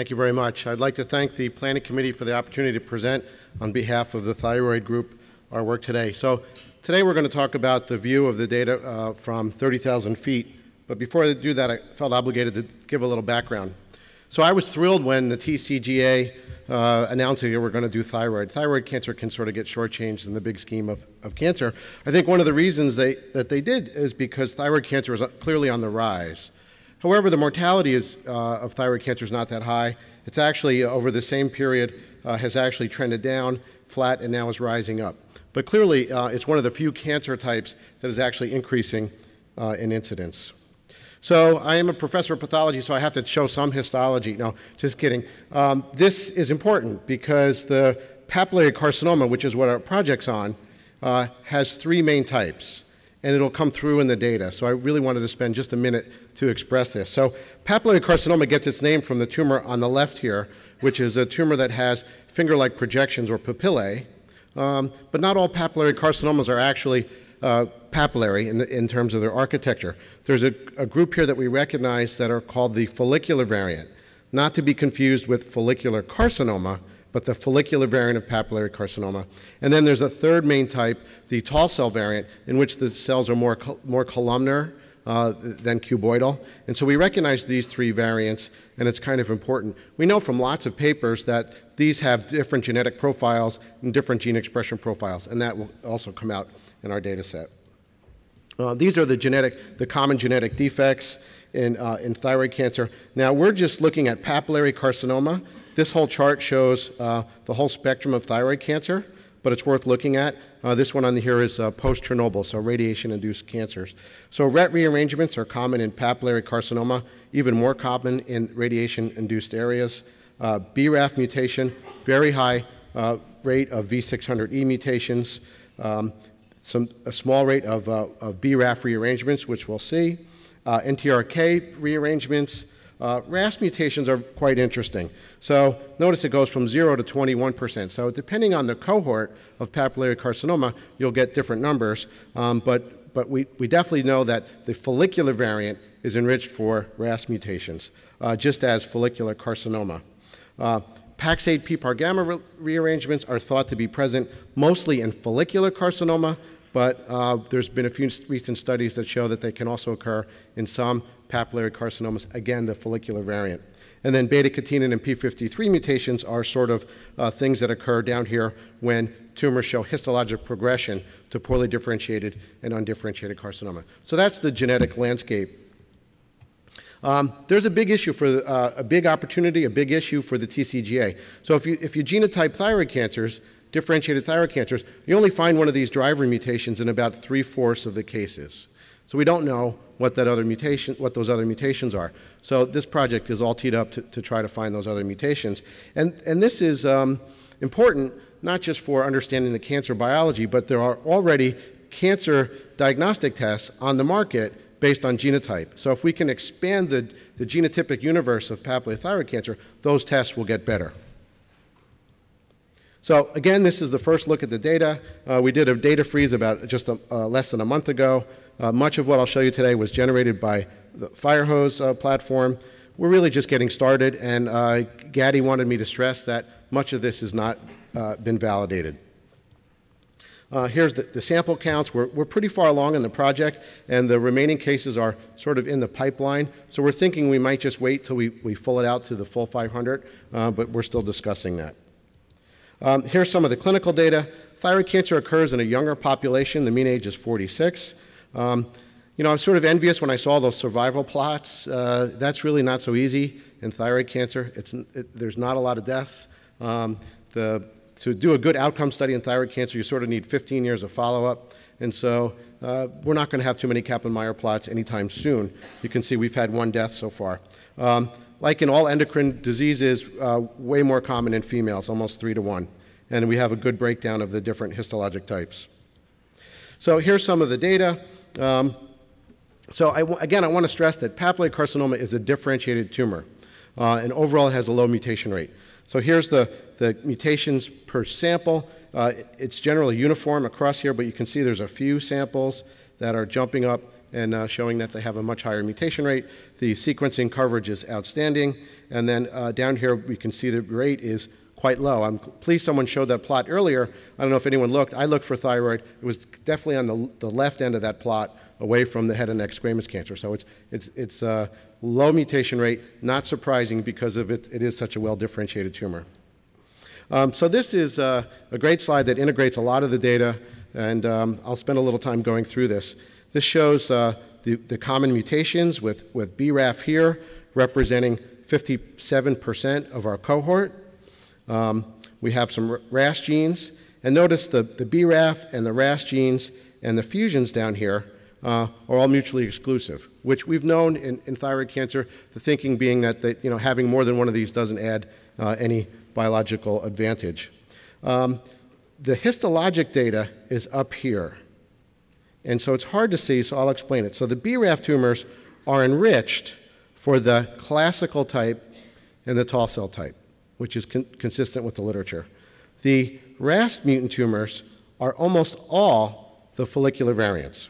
Thank you very much. I'd like to thank the Planning Committee for the opportunity to present on behalf of the Thyroid Group our work today. So today we're going to talk about the view of the data uh, from 30,000 feet. But before I do that, I felt obligated to give a little background. So I was thrilled when the TCGA uh, that we're going to do thyroid. Thyroid cancer can sort of get shortchanged in the big scheme of, of cancer. I think one of the reasons they, that they did is because thyroid cancer is clearly on the rise. However, the mortality is, uh, of thyroid cancer is not that high. It's actually, uh, over the same period, uh, has actually trended down, flat, and now is rising up. But clearly, uh, it's one of the few cancer types that is actually increasing uh, in incidence. So I am a professor of pathology, so I have to show some histology. No, just kidding. Um, this is important because the papillary carcinoma, which is what our project's on, uh, has three main types, and it'll come through in the data. So I really wanted to spend just a minute to express this. So papillary carcinoma gets its name from the tumor on the left here, which is a tumor that has finger-like projections or papillae, um, but not all papillary carcinomas are actually uh, papillary in, the, in, terms of their architecture. There's a, a, group here that we recognize that are called the follicular variant, not to be confused with follicular carcinoma, but the follicular variant of papillary carcinoma. And then there's a third main type, the tall cell variant, in which the cells are more, more columnar uh, than cuboidal. And so we recognize these three variants, and it's kind of important. We know from lots of papers that these have different genetic profiles and different gene expression profiles, and that will also come out in our data set. Uh, these are the genetic, the common genetic defects in, uh, in thyroid cancer. Now we're just looking at papillary carcinoma. This whole chart shows uh, the whole spectrum of thyroid cancer, but it's worth looking at. Uh, this one on here is uh, post-Chernobyl, so radiation-induced cancers. So RET rearrangements are common in papillary carcinoma, even more common in radiation-induced areas. Uh, BRAF mutation, very high rate of V600E mutations. Um, some, a small rate of, uh, of BRAF rearrangements, which we'll see, uh, NTRK rearrangements. Uh, RAS mutations are quite interesting. So notice it goes from 0 to 21%. So depending on the cohort of papillary carcinoma, you'll get different numbers. Um, but but we, we definitely know that the follicular variant is enriched for RAS mutations, uh, just as follicular carcinoma. Uh, Pax8 PPAR gamma re rearrangements are thought to be present mostly in follicular carcinoma, but uh, there's been a few recent studies that show that they can also occur in some papillary carcinomas, again, the follicular variant. And then beta-catenin and p53 mutations are sort of uh, things that occur down here when tumors show histologic progression to poorly differentiated and undifferentiated carcinoma. So that's the genetic landscape um, there's a big issue for uh, a big opportunity, a big issue for the TCGA. So if you, if you genotype thyroid cancers, differentiated thyroid cancers, you only find one of these driver mutations in about three-fourths of the cases. So we don't know what that other mutation, what those other mutations are. So this project is all teed up to, to try to find those other mutations. And, and this is um, important not just for understanding the cancer biology, but there are already cancer diagnostic tests on the market based on genotype. So if we can expand the, the genotypic universe of papillary thyroid cancer, those tests will get better. So again, this is the first look at the data. Uh, we did a data freeze about just a, uh, less than a month ago. Uh, much of what I'll show you today was generated by the Firehose uh, platform. We're really just getting started, and uh, Gaddy wanted me to stress that much of this has not uh, been validated. Uh, here's the, the, sample counts. We're, we're pretty far along in the project, and the remaining cases are sort of in the pipeline. So we're thinking we might just wait till we, we full it out to the full 500, uh, but we're still discussing that. Um, here's some of the clinical data. Thyroid cancer occurs in a younger population. The mean age is 46. Um, you know, I was sort of envious when I saw those survival plots. Uh, that's really not so easy in thyroid cancer. It's, it, there's not a lot of deaths. Um, the to do a good outcome study in thyroid cancer, you sort of need 15 years of follow-up. And so uh, we're not going to have too many Kaplan-Meier plots anytime soon. You can see we've had one death so far. Um, like in all endocrine diseases, uh, way more common in females, almost three to one. And we have a good breakdown of the different histologic types. So here's some of the data. Um, so again, I want to stress that papillary carcinoma is a differentiated tumor. Uh, and overall, it has a low mutation rate. So here's the, the mutations per sample. Uh, it's generally uniform across here, but you can see there's a few samples that are jumping up and uh, showing that they have a much higher mutation rate. The sequencing coverage is outstanding. And then uh, down here, we can see the rate is quite low. I'm pleased someone showed that plot earlier. I don't know if anyone looked. I looked for thyroid. It was definitely on the, the left end of that plot, away from the head and neck squamous cancer. So it's, it's, it's a low mutation rate, not surprising because of it, it is such a well-differentiated tumor. Um, so this is a great slide that integrates a lot of the data, and um, I'll spend a little time going through this. This shows uh, the, the common mutations with, with BRAF here, representing 57% of our cohort. Um, we have some RAS genes, and notice the, the BRAF and the RAS genes and the fusions down here uh, are all mutually exclusive, which we've known in, in, thyroid cancer, the thinking being that, you know, having more than one of these doesn't add uh, any biological advantage. Um, the histologic data is up here. And so it's hard to see, so I'll explain it. So the BRAF tumors are enriched for the classical type and the tall cell type, which is con consistent with the literature. The RAS mutant tumors are almost all the follicular variants.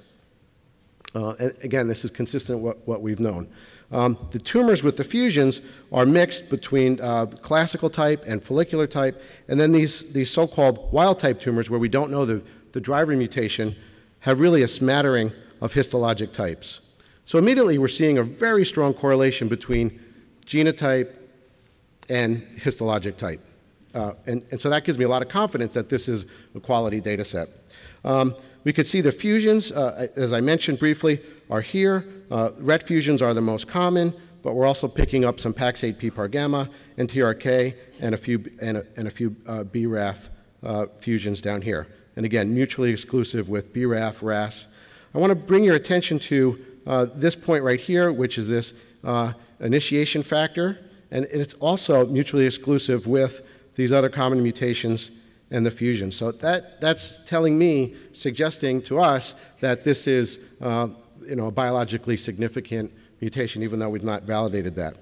Uh, again, this is consistent with what we've known. Um, the tumors with the fusions are mixed between uh, classical type and follicular type, and then these, these so-called wild type tumors where we don't know the, the driver mutation have really a smattering of histologic types. So immediately we're seeing a very strong correlation between genotype and histologic type. Uh, and, and, so that gives me a lot of confidence that this is a quality data set. Um, we could see the fusions, uh, as I mentioned briefly, are here. Uh, RET fusions are the most common, but we're also picking up some Pax8 PPAR gamma and TRK and a few, and a, and a few uh, BRAF uh, fusions down here. And again, mutually exclusive with BRAF, RAS. I want to bring your attention to uh, this point right here, which is this uh, initiation factor, and it's also mutually exclusive with these other common mutations and the fusion. So that, that's telling me, suggesting to us that this is uh, you know, a biologically significant mutation, even though we've not validated that.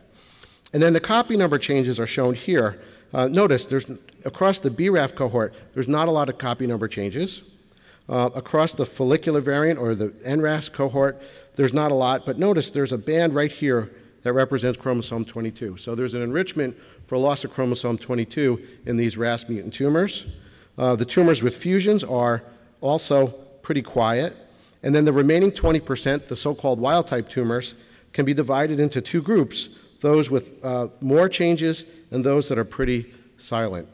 And then the copy number changes are shown here. Uh, notice there's, across the BRAF cohort, there's not a lot of copy number changes. Uh, across the follicular variant or the NRAS cohort, there's not a lot, but notice there's a band right here that represents chromosome 22. So there's an enrichment for loss of chromosome 22 in these RAS mutant tumors. Uh, the tumors with fusions are also pretty quiet. And then the remaining 20%, the so-called wild-type tumors, can be divided into two groups, those with uh, more changes and those that are pretty silent.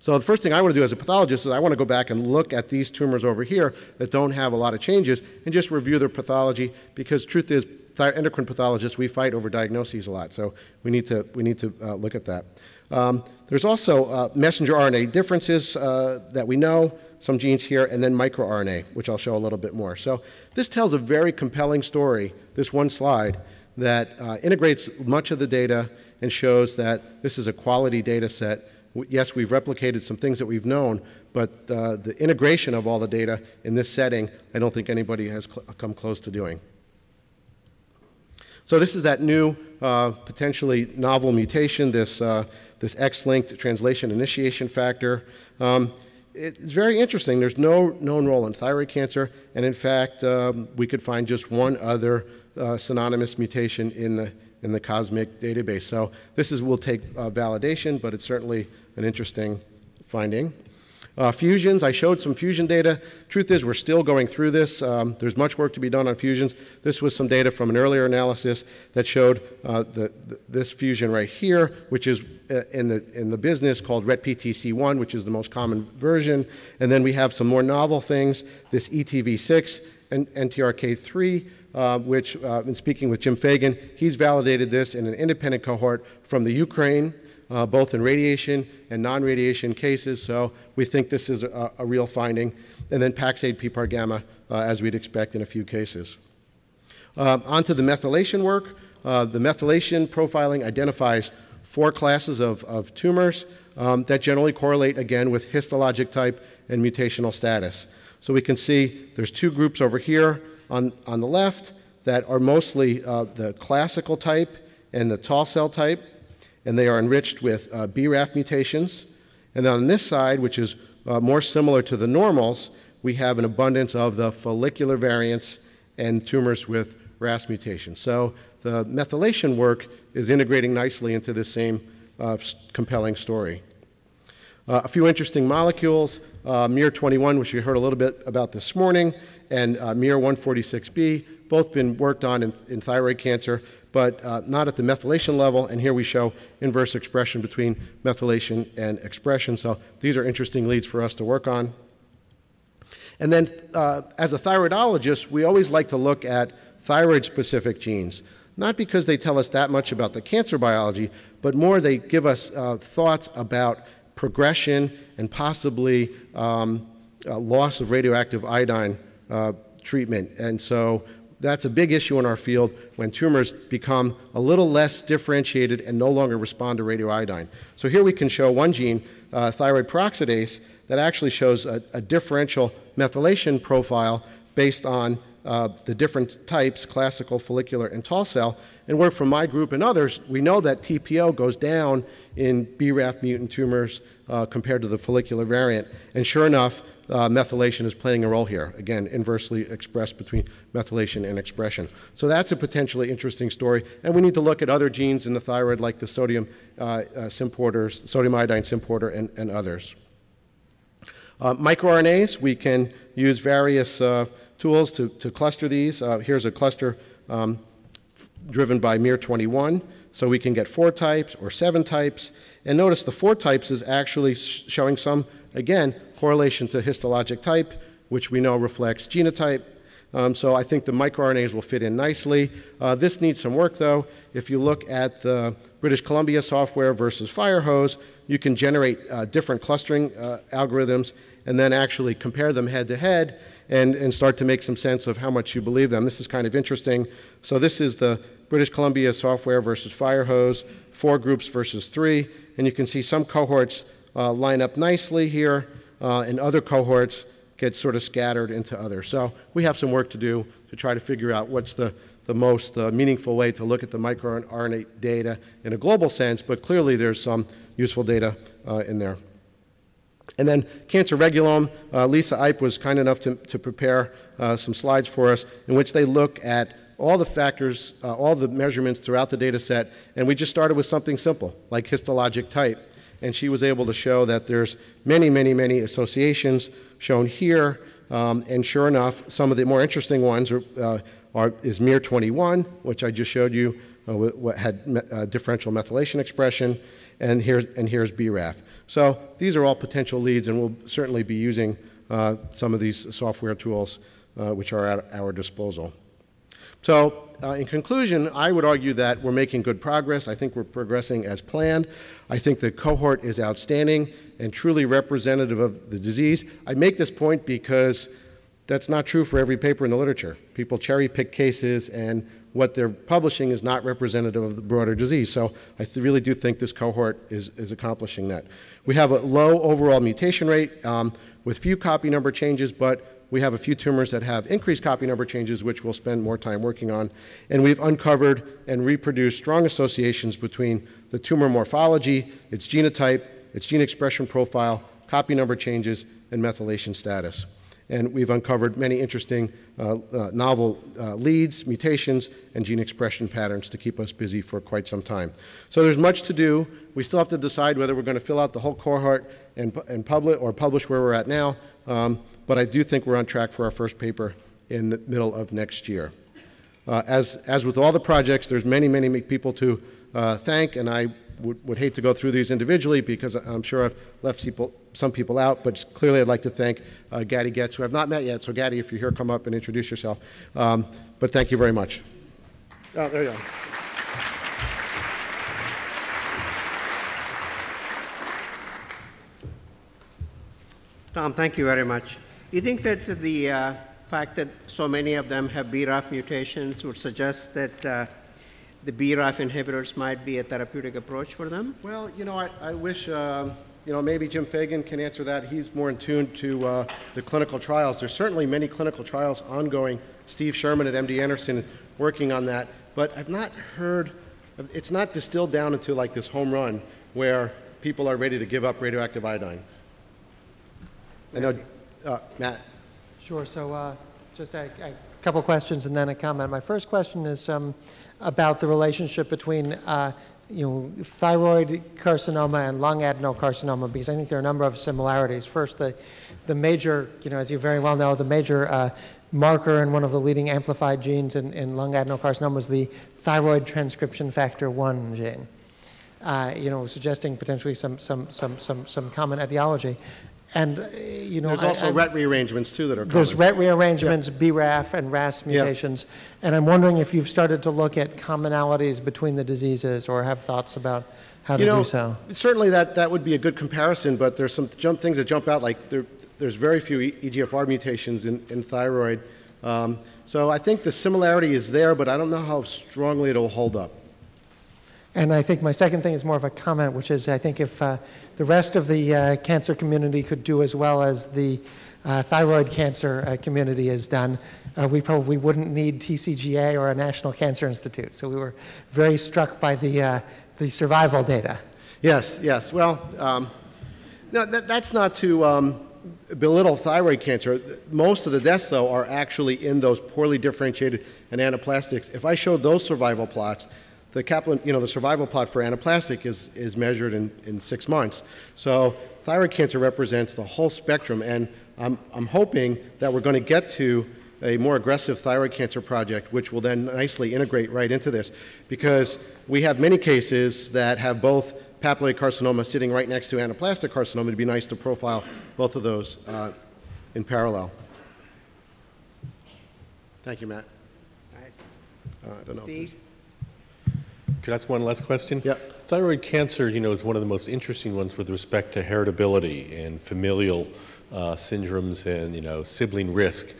So the first thing I want to do as a pathologist is I want to go back and look at these tumors over here that don't have a lot of changes and just review their pathology because truth is endocrine pathologists, we fight over diagnoses a lot, so we need to, we need to uh, look at that. Um, there's also uh, messenger RNA differences uh, that we know, some genes here, and then microRNA, which I'll show a little bit more. So this tells a very compelling story, this one slide, that uh, integrates much of the data and shows that this is a quality data set. Yes, we've replicated some things that we've known, but uh, the integration of all the data in this setting, I don't think anybody has cl come close to doing. So this is that new, uh, potentially novel mutation, this, uh, this X-linked translation initiation factor. Um, it's very interesting. There's no known role in thyroid cancer, and in fact, um, we could find just one other uh, synonymous mutation in the, in the COSMIC database. So this is, will take uh, validation, but it's certainly an interesting finding. Uh, fusions, I showed some fusion data. Truth is, we're still going through this. Um, there's much work to be done on fusions. This was some data from an earlier analysis that showed uh, the, this fusion right here, which is uh, in, the, in the business called RET-PTC1, which is the most common version. And then we have some more novel things, this ETV6 and NTRK3, uh, which, uh, in speaking with Jim Fagin, he's validated this in an independent cohort from the Ukraine uh, both in radiation and non-radiation cases, so we think this is a, a real finding. And then Pax8 PPAR gamma, uh, as we'd expect in a few cases. Uh, onto the methylation work. Uh, the methylation profiling identifies four classes of, of tumors um, that generally correlate, again, with histologic type and mutational status. So we can see there's two groups over here on, on the left that are mostly uh, the classical type and the tall cell type and they are enriched with uh, BRAF mutations. And on this side, which is uh, more similar to the normals, we have an abundance of the follicular variants and tumors with RAS mutations. So the methylation work is integrating nicely into this same uh, compelling story. Uh, a few interesting molecules, uh, MIR21, which you heard a little bit about this morning, and uh, MIR146B, both been worked on in, in thyroid cancer, but uh, not at the methylation level. And here we show inverse expression between methylation and expression. So these are interesting leads for us to work on. And then uh, as a thyroidologist, we always like to look at thyroid-specific genes, not because they tell us that much about the cancer biology, but more they give us uh, thoughts about progression and possibly um, loss of radioactive iodine uh, treatment. And so that's a big issue in our field when tumors become a little less differentiated and no longer respond to radioiodine. So here we can show one gene, uh, thyroid peroxidase, that actually shows a, a differential methylation profile based on uh, the different types, classical, follicular, and tall cell. And work from my group and others, we know that TPO goes down in BRAF mutant tumors uh, compared to the follicular variant. And sure enough, uh, methylation is playing a role here. Again, inversely expressed between methylation and expression. So that's a potentially interesting story. And we need to look at other genes in the thyroid like the sodium uh, uh, symporters, sodium iodine symporter, and, and others. Uh, microRNAs, we can use various uh, tools to, to cluster these. Here's a cluster um, driven by MIR21. So we can get four types or seven types. And notice the four types is actually sh showing some, again, correlation to histologic type, which we know reflects genotype. Um, so I think the microRNAs will fit in nicely. Uh, this needs some work, though. If you look at the British Columbia software versus Firehose, you can generate uh, different clustering uh, algorithms and then actually compare them head to head and, and start to make some sense of how much you believe them. This is kind of interesting. So this is the British Columbia software versus Firehose, four groups versus three, and you can see some cohorts uh, line up nicely here, and other cohorts get sort of scattered into others. So we have some work to do to try to figure out what's the, the most uh, meaningful way to look at the microRNA data in a global sense, but clearly there's some useful data uh, in there. And then cancer regulome, uh, Lisa Iype was kind enough to, to prepare uh, some slides for us in which they look at all the factors, uh, all the measurements throughout the data set, and we just started with something simple, like histologic type. And she was able to show that there's many, many, many associations shown here, um, and sure enough, some of the more interesting ones are, uh, are is MIR21, which I just showed you, uh, what had me uh, differential methylation expression, and here's, and here's BRAF. So these are all potential leads, and we'll certainly be using uh, some of these software tools uh, which are at our disposal. So uh, in conclusion, I would argue that we're making good progress. I think we're progressing as planned. I think the cohort is outstanding and truly representative of the disease. I make this point because that's not true for every paper in the literature. People cherry pick cases and what they're publishing is not representative of the broader disease. So I really do think this cohort is, is accomplishing that. We have a low overall mutation rate um, with few copy number changes, but we have a few tumors that have increased copy number changes, which we'll spend more time working on. And we've uncovered and reproduced strong associations between the tumor morphology, its genotype, its gene expression profile, copy number changes, and methylation status and we've uncovered many interesting uh, uh, novel uh, leads, mutations, and gene expression patterns to keep us busy for quite some time. So there's much to do. We still have to decide whether we're going to fill out the whole cohort and, and publish or publish where we're at now, um, but I do think we're on track for our first paper in the middle of next year. Uh, as, as with all the projects, there's many, many people to uh, thank, and I would, would hate to go through these individually because I'm sure I've left people, some people out, but clearly I'd like to thank uh, Gady Getz, who I've not met yet. So Gaddy, if you're here, come up and introduce yourself. Um, but thank you very much. Oh, there you go. Tom, thank you very much. You think that the uh, fact that so many of them have BRAF mutations would suggest that uh, the BRAF inhibitors might be a therapeutic approach for them? Well, you know, I, I wish, uh, you know, maybe Jim Fagin can answer that. He's more in tune to uh, the clinical trials. There's certainly many clinical trials ongoing. Steve Sherman at MD Anderson is working on that. But I've not heard, it's not distilled down into like this home run where people are ready to give up radioactive iodine. I know, uh, Matt. Sure. So uh, just a, I couple questions and then a comment. My first question is um, about the relationship between, uh, you know, thyroid carcinoma and lung adenocarcinoma, because I think there are a number of similarities. First, the, the major, you know, as you very well know, the major uh, marker and one of the leading amplified genes in, in lung adenocarcinoma is the thyroid transcription factor 1 gene. Uh, you know, suggesting potentially some, some, some, some, some common etiology. And, uh, you know, There's I- also I'm- RET rearrangements, too, that are common. there's. RET rearrangements, BRAF, and RAS mutations. And I'm wondering if you've started to look at commonalities between the diseases or have thoughts about how to know, do so. certainly that, that would be a good comparison, but there's some jump, things that jump out, like there, there's very few E- EGFR mutations in, in thyroid. Um, so I think the similarity is there, but I don't know how strongly it'll hold up. And I think my second thing is more of a comment, which is I think if uh, the rest of the uh, cancer community could do as well as the uh, thyroid cancer uh, community has done, uh, we probably wouldn't need TCGA or a National Cancer Institute. So we were very struck by the, uh, the survival data. Yes, yes. Well, um, no, that, that's not to um, belittle thyroid cancer. Most of the deaths, though, are actually in those poorly differentiated anaplastics. If I showed those survival plots, the Kaplan, you know, the survival plot for anaplastic is, is measured in, in six months. So thyroid cancer represents the whole spectrum, and I'm, I'm hoping that we're going to get to a more aggressive thyroid cancer project, which will then nicely integrate right into this, because we have many cases that have both papillary carcinoma sitting right next to anaplastic carcinoma. It'd be nice to profile both of those uh, in parallel. Thank you, Matt. All right. Uh, I don't know. Could I ask one last question? Yeah. Thyroid cancer, you know, is one of the most interesting ones with respect to heritability and familial uh, syndromes and, you know, sibling risk.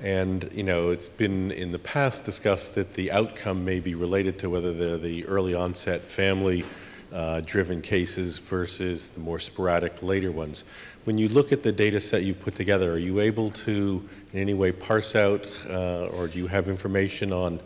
And, you know, it's been in the past discussed that the outcome may be related to whether they're the early onset family uh, driven cases versus the more sporadic later ones. When you look at the data set you've put together, are you able to in any way parse out uh, or do you have information on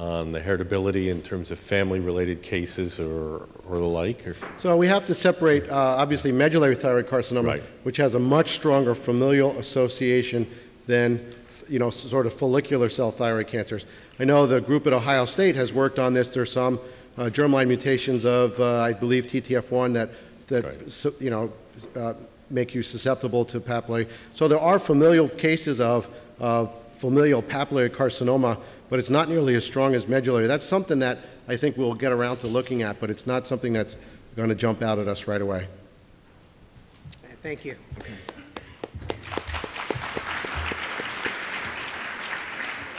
on the heritability in terms of family-related cases or, or the like? Or? So we have to separate, uh, obviously, medullary thyroid carcinoma, Right. which has a much stronger familial association than, you know, sort of follicular cell thyroid cancers. I know the group at Ohio State has worked on this. There's some uh, germline mutations of, uh, I believe, TTF1 that, that Right. so- you know, uh, make you susceptible to papillary. So there are familial cases of, of familial papillary carcinoma, but it's not nearly as strong as medullary. That's something that I think we'll get around to looking at, but it's not something that's going to jump out at us right away. Thank you.